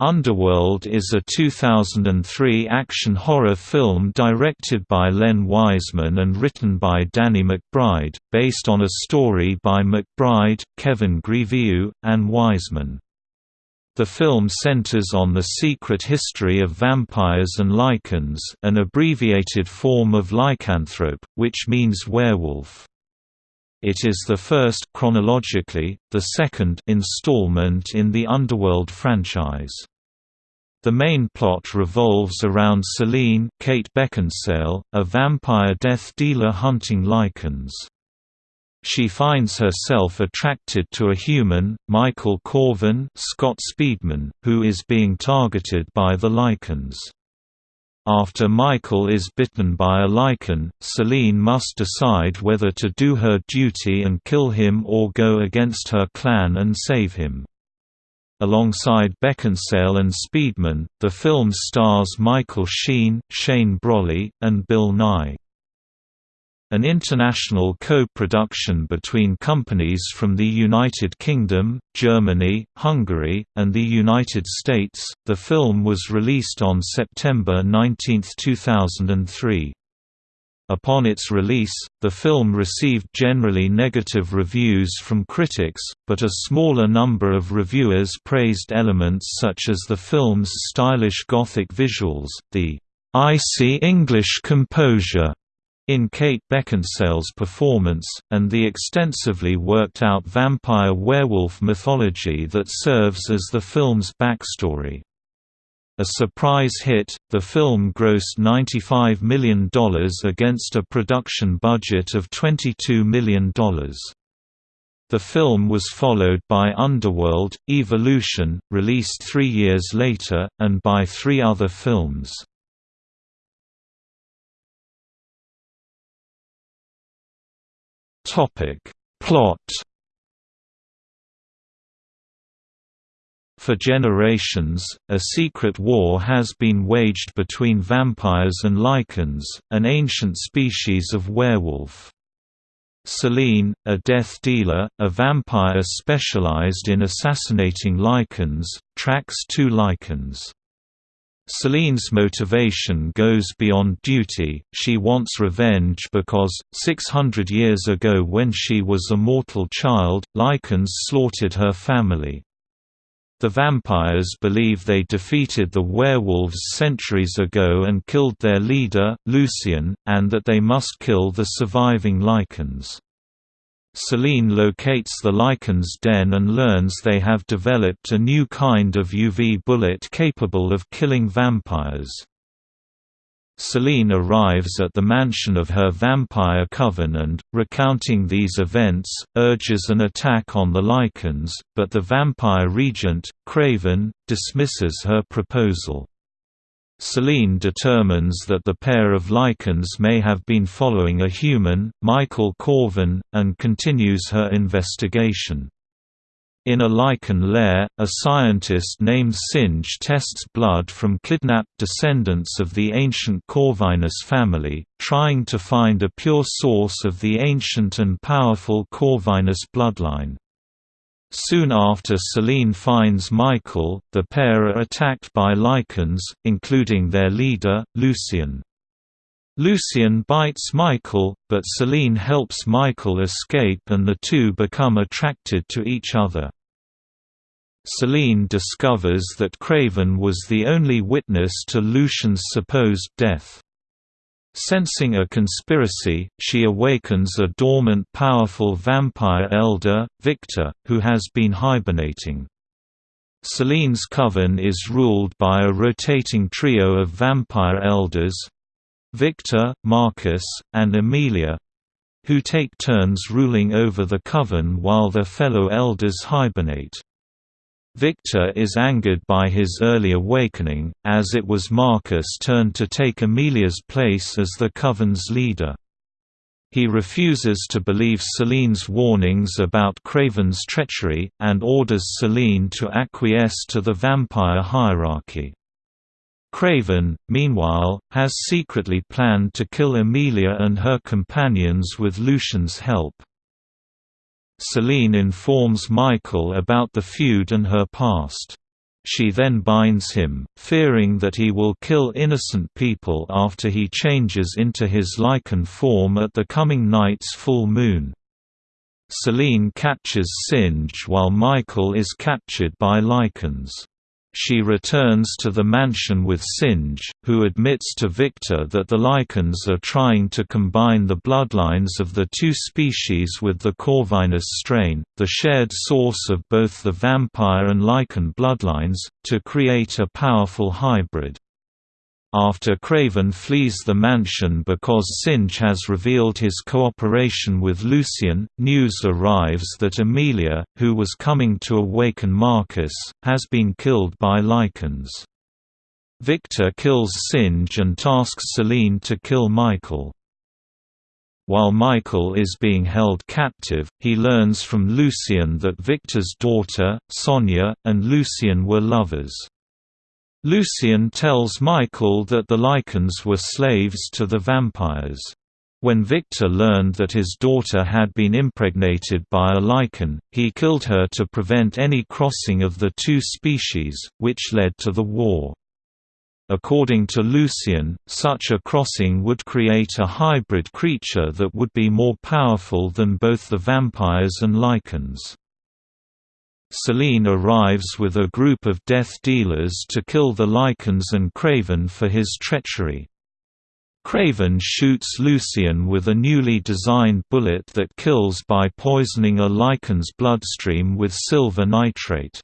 Underworld is a 2003 action horror film directed by Len Wiseman and written by Danny McBride, based on a story by McBride, Kevin Grevioux, and Wiseman. The film centers on the secret history of vampires and lycans an abbreviated form of lycanthrope, which means werewolf. It is the first chronologically, the second installment in the Underworld franchise. The main plot revolves around Selene Kate Beckinsale, a vampire death dealer hunting lycans. She finds herself attracted to a human, Michael Corvin Scott Speedman, who is being targeted by the lycans. After Michael is bitten by a lycan, Selene must decide whether to do her duty and kill him or go against her clan and save him. Alongside Beckinsale and Speedman, the film stars Michael Sheen, Shane Brolly, and Bill Nighy. An international co-production between companies from the United Kingdom, Germany, Hungary, and the United States, the film was released on September 19, 2003. Upon its release, the film received generally negative reviews from critics, but a smaller number of reviewers praised elements such as the film's stylish Gothic visuals, the icy English composure in Kate Beckinsale's performance, and the extensively worked-out vampire-werewolf mythology that serves as the film's backstory. A surprise hit, the film grossed $95 million against a production budget of $22 million. The film was followed by Underworld, Evolution, released three years later, and by three other films. Topic Plot For generations, a secret war has been waged between vampires and lycans, an ancient species of werewolf. Selene, a death dealer, a vampire specialized in assassinating lycans, tracks two lycans. Selene's motivation goes beyond duty, she wants revenge because, 600 years ago when she was a mortal child, Lycans slaughtered her family. The vampires believe they defeated the werewolves centuries ago and killed their leader, Lucian, and that they must kill the surviving Lycans. Selene locates the Lycan's den and learns they have developed a new kind of UV bullet capable of killing vampires. Selene arrives at the mansion of her vampire coven and, recounting these events, urges an attack on the Lycans, but the vampire regent, Craven, dismisses her proposal. Selene determines that the pair of lycans may have been following a human, Michael Corvin, and continues her investigation. In a lycan lair, a scientist named Singe tests blood from kidnapped descendants of the ancient Corvinus family, trying to find a pure source of the ancient and powerful Corvinus bloodline. Soon after Selene finds Michael, the pair are attacked by lycans, including their leader, Lucian. Lucian bites Michael, but Selene helps Michael escape and the two become attracted to each other. Selene discovers that Craven was the only witness to Lucian's supposed death. Sensing a conspiracy, she awakens a dormant powerful vampire elder, Victor, who has been hibernating. Selene's coven is ruled by a rotating trio of vampire elders—Victor, Marcus, and Amelia—who take turns ruling over the coven while their fellow elders hibernate. Victor is angered by his early awakening, as it was Marcus' turn to take Amelia's place as the Coven's leader. He refuses to believe Selene's warnings about Craven's treachery, and orders Selene to acquiesce to the vampire hierarchy. Craven, meanwhile, has secretly planned to kill Amelia and her companions with Lucian's help. Selene informs Michael about the feud and her past. she then binds him, fearing that he will kill innocent people after he changes into his lycan form at the coming night's full moon. Selene catches Singe while Michael is captured by lycans. She returns to the mansion with Singe, who admits to Victor that the Lycans are trying to combine the bloodlines of the two species with the Corvinus strain, the shared source of both the vampire and Lycan bloodlines, to create a powerful hybrid. After Craven flees the mansion because Singe has revealed his cooperation with Lucian, news arrives that Amelia, who was coming to awaken Marcus, has been killed by lycans. Victor kills Singe and tasks Selene to kill Michael. While Michael is being held captive, he learns from Lucian that Victor's daughter, Sonia, and Lucian were lovers. Lucian tells Michael that the lycans were slaves to the vampires. When Victor learned that his daughter had been impregnated by a lycan, he killed her to prevent any crossing of the two species, which led to the war. According to Lucian, such a crossing would create a hybrid creature that would be more powerful than both the vampires and lycans. Selene arrives with a group of death dealers to kill the Lycans and Craven for his treachery. Craven shoots Lucian with a newly designed bullet that kills by poisoning a Lycan's bloodstream with silver nitrate.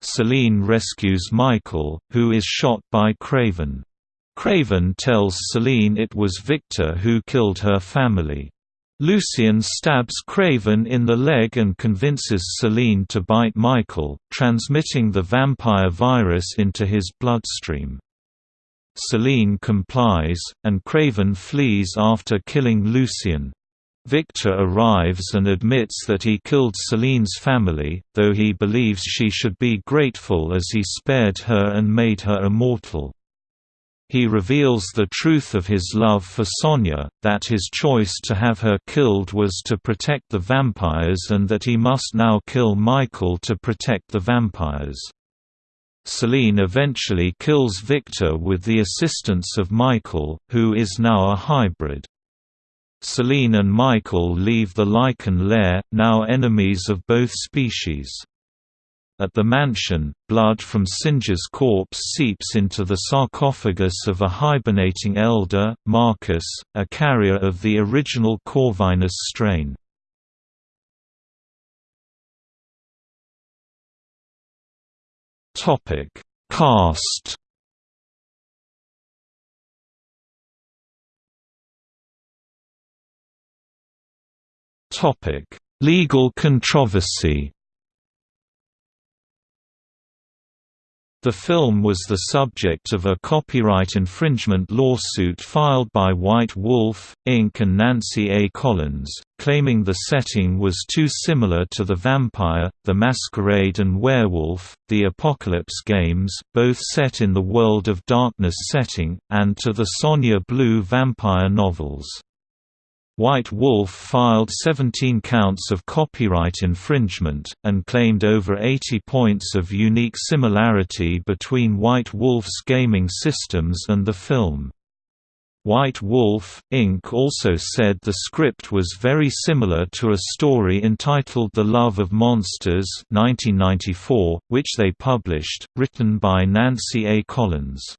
Selene rescues Michael, who is shot by Craven. Craven tells Selene it was Victor who killed her family. Lucian stabs Craven in the leg and convinces Selene to bite Michael, transmitting the vampire virus into his bloodstream. Selene complies, and Craven flees after killing Lucian. Victor arrives and admits that he killed Selene's family, though he believes she should be grateful as he spared her and made her immortal. He reveals the truth of his love for Sonia, that his choice to have her killed was to protect the vampires and that he must now kill Michael to protect the vampires. Selene eventually kills Victor with the assistance of Michael, who is now a hybrid. Selene and Michael leave the lycan lair, now enemies of both species. At the mansion, blood from Singe's corpse seeps into the sarcophagus of a hibernating elder, Marcus, a carrier of the original Corvinus strain. Cast Legal controversy The film was the subject of a copyright infringement lawsuit filed by White Wolf, Inc. and Nancy A. Collins, claiming the setting was too similar to The Vampire, The Masquerade and Werewolf, The Apocalypse games both set in the World of Darkness setting, and to the Sonia Blue vampire novels. White Wolf filed 17 counts of copyright infringement, and claimed over 80 points of unique similarity between White Wolf's gaming systems and the film. White Wolf, Inc. also said the script was very similar to a story entitled The Love of Monsters 1994, which they published, written by Nancy A. Collins.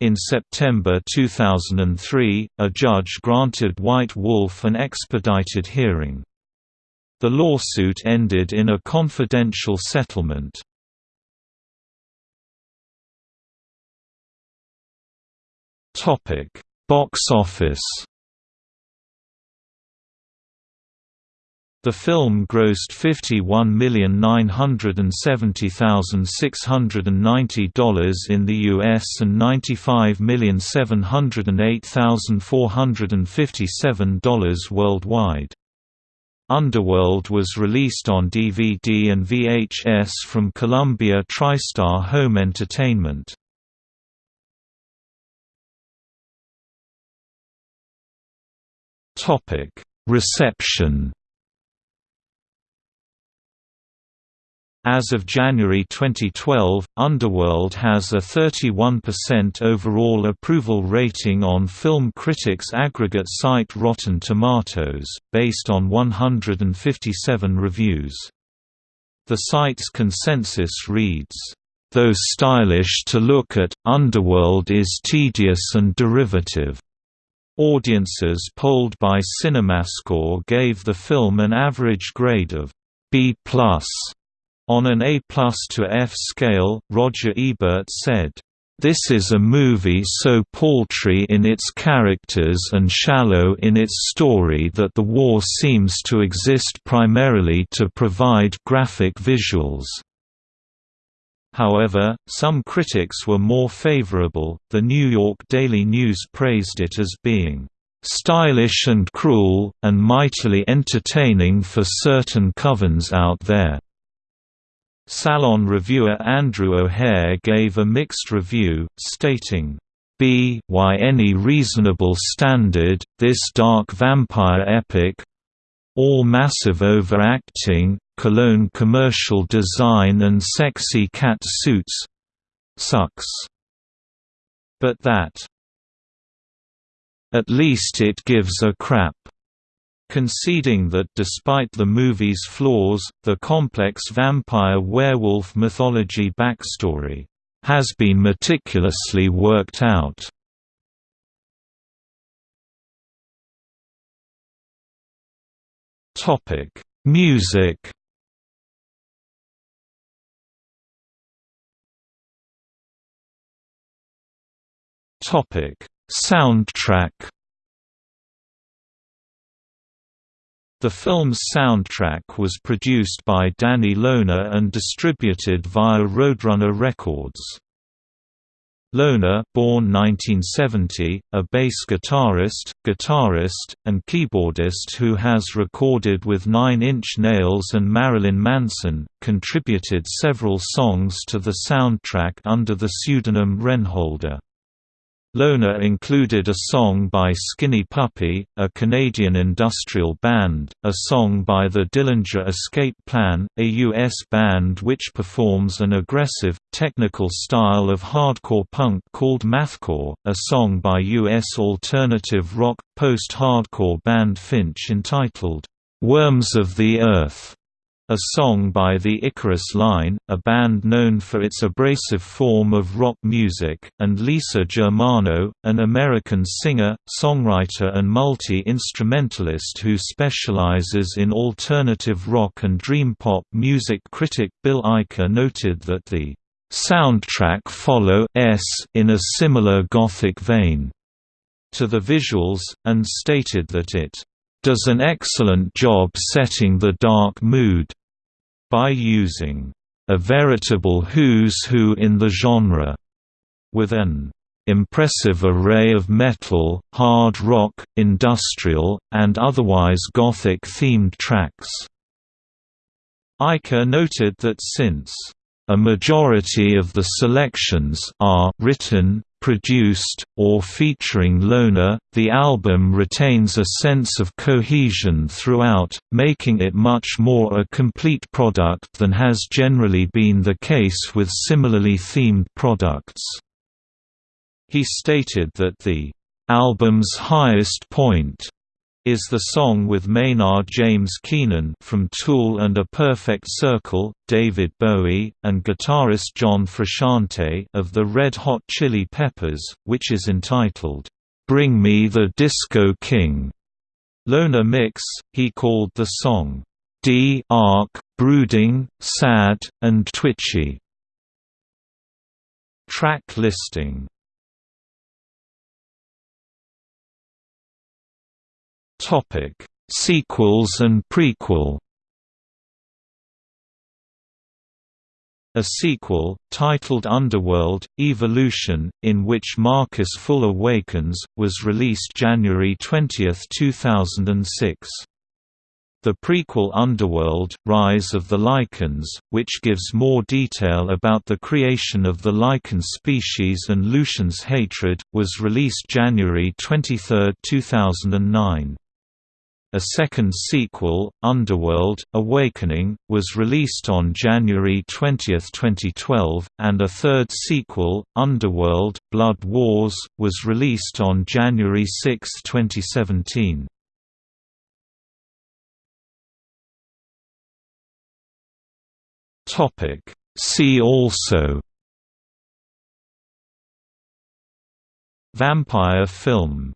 In September 2003, a judge granted White Wolf an expedited hearing. The lawsuit ended in a confidential settlement. Box office The film grossed $51,970,690 in the US and $95,708,457 worldwide. Underworld was released on DVD and VHS from Columbia TriStar Home Entertainment. Reception As of January 2012, Underworld has a 31% overall approval rating on film critics aggregate site Rotten Tomatoes, based on 157 reviews. The site's consensus reads, "...though stylish to look at, Underworld is tedious and derivative." Audiences polled by CinemaScore gave the film an average grade of B+. On an A plus to F scale, Roger Ebert said, "...this is a movie so paltry in its characters and shallow in its story that the war seems to exist primarily to provide graphic visuals." However, some critics were more favorable. The New York Daily News praised it as being stylish and cruel, and mightily entertaining for certain covens out there. Salon reviewer Andrew O'Hehir gave a mixed review, stating, by any reasonable standard, this dark vampire epic all massive overacting, cologne commercial design and sexy cat suits sucks. But that at least it gives a crap conceding that despite the movie's flaws, the complex vampire-werewolf mythology backstory has been meticulously worked out. Topic: Music. Topic: Soundtrack. The film's soundtrack was produced by Danny Lohner and distributed via Roadrunner Records. Lohner born 1970, a bass guitarist, guitarist, and keyboardist who has recorded with Nine Inch Nails and Marilyn Manson, contributed several songs to the soundtrack under the pseudonym Renholder. Lohner included a song by Skinny Puppy, a Canadian industrial band, a song by the Dillinger Escape Plan, a U.S. band which performs an aggressive, technical style of hardcore punk called mathcore, a song by U.S. alternative rock, post-hardcore band Finch entitled, "'Worms of the Earth' A song by the Icarus Line, a band known for its abrasive form of rock music, and Lisa Germano, an American singer, songwriter and multi-instrumentalist who specializes in alternative rock and dream pop music. Critic Bill Aicher noted that the soundtrack follow s in a similar gothic vein to the visuals, and stated that it does an excellent job setting the dark mood by using a veritable who's who in the genre, with an impressive array of metal, hard rock, industrial, and otherwise gothic-themed tracks. Aicher noted that since a majority of the selections are written, produced, or featuring Lohner, the album retains a sense of cohesion throughout, making it much more a complete product than has generally been the case with similarly themed products. He stated that the album's highest point is the song with Maynard James Keenan from Tool and A Perfect Circle, David Bowie, and guitarist John Frusciante of the Red Hot Chili Peppers, which is entitled, "'Bring Me the Disco King'". Lohner Mix, he called the song, "'D-Arc, Brooding, Sad, and Twitchy". Track listing Topic: Sequels and prequel. A sequel, titled Underworld, Evolution, in which Marcus Full awakens, was released January 20, 2006. The prequel Underworld, Rise of the Lycans, which gives more detail about the creation of the Lycan species and Lucian's hatred, was released January 23, 2009. A second sequel, Underworld, Awakening, was released on January 20, 2012, and a third sequel, Underworld, Blood Wars, was released on January 6, 2017. See also Vampire film